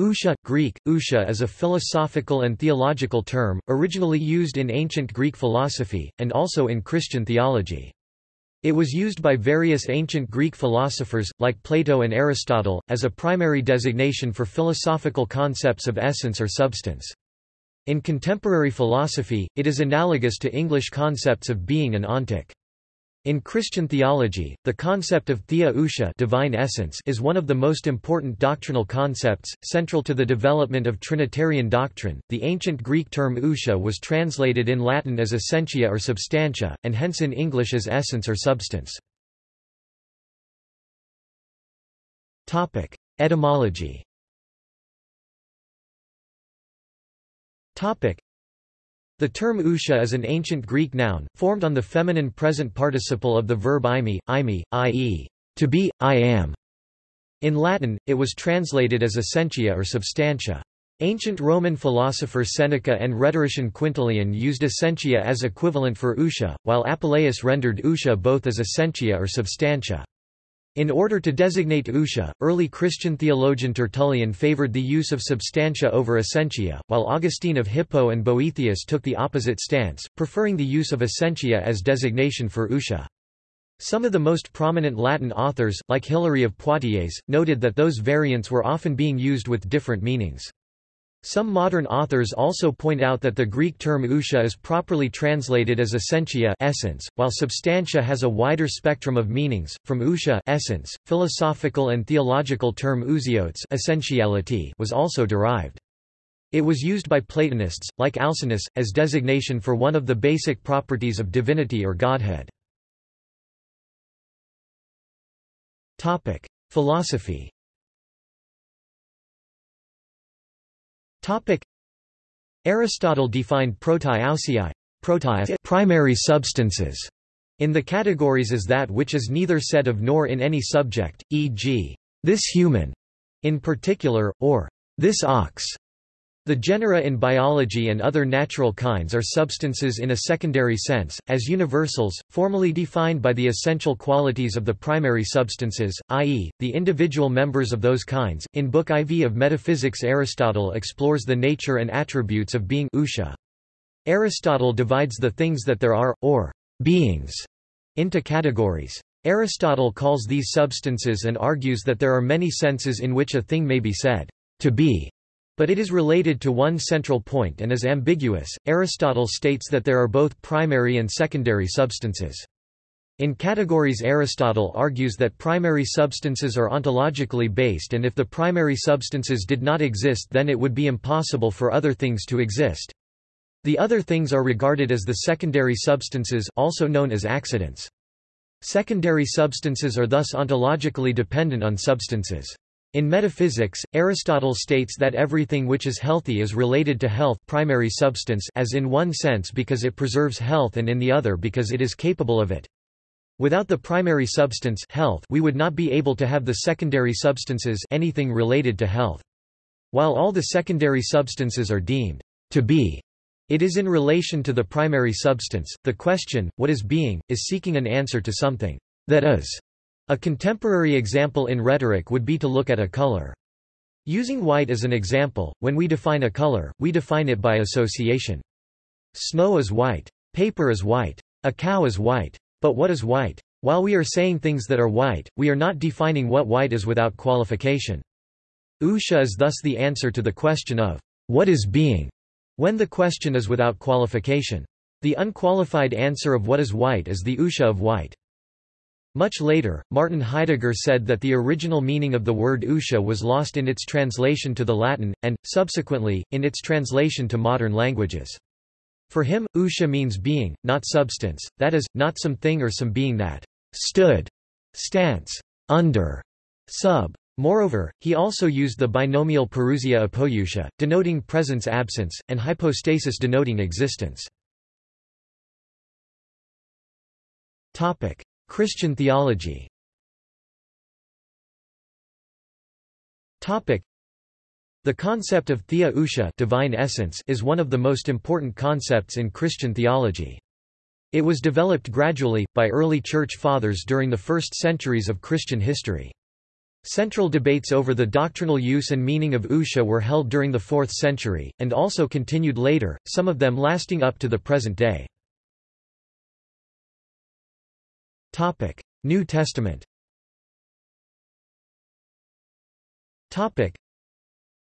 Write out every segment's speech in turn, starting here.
Ousia Greek, ousia is a philosophical and theological term, originally used in ancient Greek philosophy, and also in Christian theology. It was used by various ancient Greek philosophers, like Plato and Aristotle, as a primary designation for philosophical concepts of essence or substance. In contemporary philosophy, it is analogous to English concepts of being and ontic. In Christian theology, the concept of theia ousia divine essence is one of the most important doctrinal concepts, central to the development of Trinitarian doctrine. The ancient Greek term ousia was translated in Latin as essentia or substantia, and hence in English as essence or substance. Topic: Etymology. Topic: the term ousia is an ancient Greek noun, formed on the feminine present participle of the verb eimi, eimi, i.e., to be, I am. In Latin, it was translated as essentia or substantia. Ancient Roman philosopher Seneca and rhetorician Quintilian used essentia as equivalent for ousia, while Apuleius rendered ousia both as essentia or substantia. In order to designate ousia, early Christian theologian Tertullian favored the use of substantia over essentia, while Augustine of Hippo and Boethius took the opposite stance, preferring the use of essentia as designation for ousia. Some of the most prominent Latin authors, like Hilary of Poitiers, noted that those variants were often being used with different meanings. Some modern authors also point out that the Greek term ousia is properly translated as essentia essence, while substantia has a wider spectrum of meanings, from ousia essence, philosophical and theological term ousiotes essentiality was also derived. It was used by Platonists, like Alcinous, as designation for one of the basic properties of divinity or godhead. Philosophy Topic. Aristotle defined protai ousiai primary substances in the categories as that which is neither said of nor in any subject, e.g., this human, in particular, or this ox, the genera in biology and other natural kinds are substances in a secondary sense, as universals, formally defined by the essential qualities of the primary substances, i.e., the individual members of those kinds. In Book IV of Metaphysics, Aristotle explores the nature and attributes of being ousia. Aristotle divides the things that there are, or beings, into categories. Aristotle calls these substances and argues that there are many senses in which a thing may be said to be but it is related to one central point and is ambiguous. Aristotle states that there are both primary and secondary substances. In categories Aristotle argues that primary substances are ontologically based and if the primary substances did not exist then it would be impossible for other things to exist. The other things are regarded as the secondary substances also known as accidents. Secondary substances are thus ontologically dependent on substances. In metaphysics, Aristotle states that everything which is healthy is related to health primary substance as in one sense because it preserves health and in the other because it is capable of it. Without the primary substance health, we would not be able to have the secondary substances anything related to health. While all the secondary substances are deemed to be, it is in relation to the primary substance. The question, what is being, is seeking an answer to something that is. A contemporary example in rhetoric would be to look at a color. Using white as an example, when we define a color, we define it by association. Snow is white. Paper is white. A cow is white. But what is white? While we are saying things that are white, we are not defining what white is without qualification. Ousia is thus the answer to the question of, what is being, when the question is without qualification. The unqualified answer of what is white is the ousia of white. Much later, Martin Heidegger said that the original meaning of the word ousia was lost in its translation to the Latin, and, subsequently, in its translation to modern languages. For him, ousia means being, not substance, that is, not some thing or some being that stood, stance, under, sub. Moreover, he also used the binomial parousia apousia, denoting presence-absence, and hypostasis denoting existence. Topic. Christian theology The concept of theia ousia divine essence is one of the most important concepts in Christian theology. It was developed gradually, by early Church Fathers during the first centuries of Christian history. Central debates over the doctrinal use and meaning of ousia were held during the 4th century, and also continued later, some of them lasting up to the present day. New Testament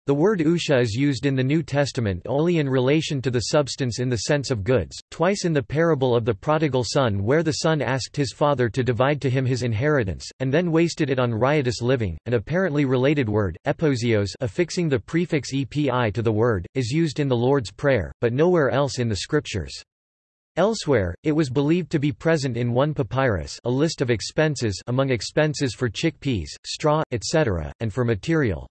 the word ousia is used in the New Testament only in relation to the substance in the sense of goods, twice in the parable of the prodigal son where the son asked his father to divide to him his inheritance, and then wasted it on riotous living. An apparently related word, epiousios affixing the prefix epi to the word, is used in the Lord's Prayer, but nowhere else in the Scriptures. Elsewhere, it was believed to be present in one papyrus a list of expenses among expenses for chickpeas, straw, etc., and for material.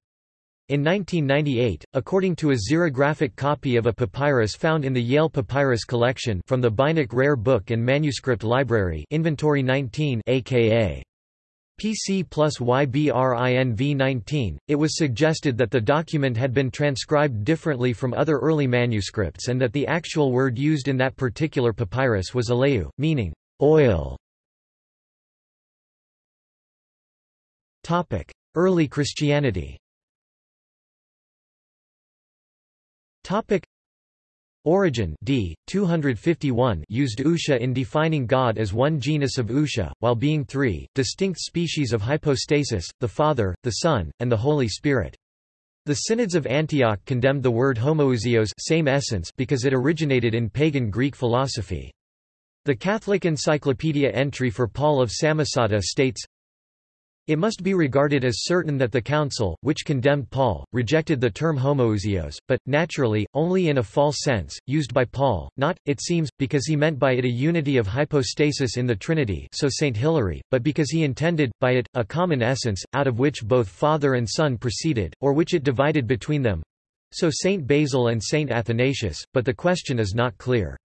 In 1998, according to a xerographic copy of a papyrus found in the Yale Papyrus Collection from the Beinecke Rare Book and Manuscript Library Inventory 19 aka PC plus YBRINV 19, it was suggested that the document had been transcribed differently from other early manuscripts and that the actual word used in that particular papyrus was aleu, meaning oil. Early Christianity Origen d. 251 used ousia in defining God as one genus of ousia, while being three, distinct species of hypostasis, the Father, the Son, and the Holy Spirit. The Synods of Antioch condemned the word homoousios same essence because it originated in pagan Greek philosophy. The Catholic Encyclopedia entry for Paul of Samosata states, it must be regarded as certain that the Council, which condemned Paul, rejected the term homoousios, but, naturally, only in a false sense, used by Paul, not, it seems, because he meant by it a unity of hypostasis in the Trinity so St. Hilary, but because he intended, by it, a common essence, out of which both Father and Son proceeded, or which it divided between them. So St. Basil and St. Athanasius, but the question is not clear.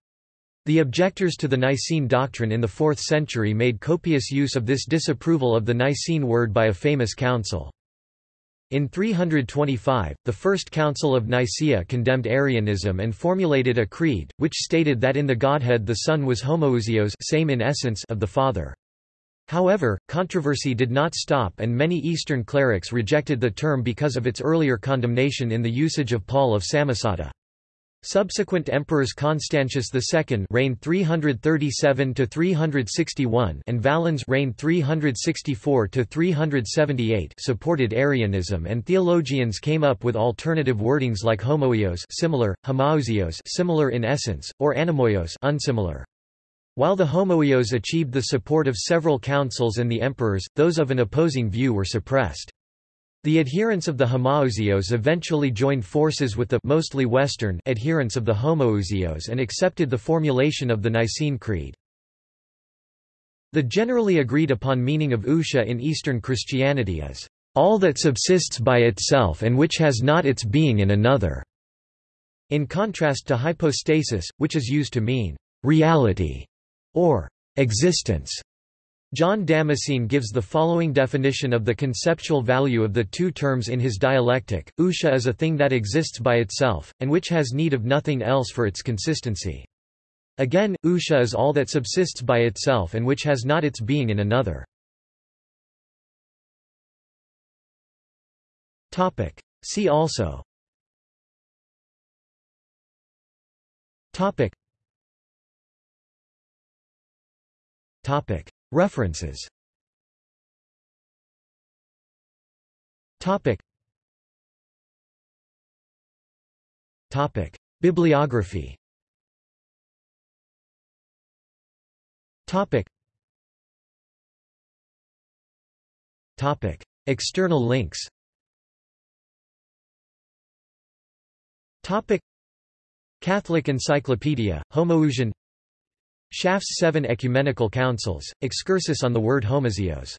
The objectors to the Nicene doctrine in the 4th century made copious use of this disapproval of the Nicene word by a famous council. In 325, the First Council of Nicaea condemned Arianism and formulated a creed, which stated that in the Godhead the Son was homoousios same in essence of the Father. However, controversy did not stop and many Eastern clerics rejected the term because of its earlier condemnation in the usage of Paul of Samosata. Subsequent emperors Constantius II reigned 337 to 361 and Valens reigned 364 to 378 supported Arianism and theologians came up with alternative wordings like homoios similar, homoiousios similar in essence, or anomoios unsimilar. While the homoios achieved the support of several councils and the emperors, those of an opposing view were suppressed. The adherents of the homoiousios eventually joined forces with the mostly Western adherents of the homoousios and accepted the formulation of the Nicene Creed. The generally agreed upon meaning of ousia in Eastern Christianity is, "...all that subsists by itself and which has not its being in another", in contrast to hypostasis, which is used to mean, "...reality", or "...existence". John Damascene gives the following definition of the conceptual value of the two terms in his dialectic, Ousia is a thing that exists by itself, and which has need of nothing else for its consistency. Again, Ousia is all that subsists by itself and which has not its being in another. See also Topic. References. Topic. Topic. Bibliography. Topic. Topic. External links. Topic. Catholic Encyclopedia, Homoousion Schaff's Seven Ecumenical Councils, excursus on the word homoousios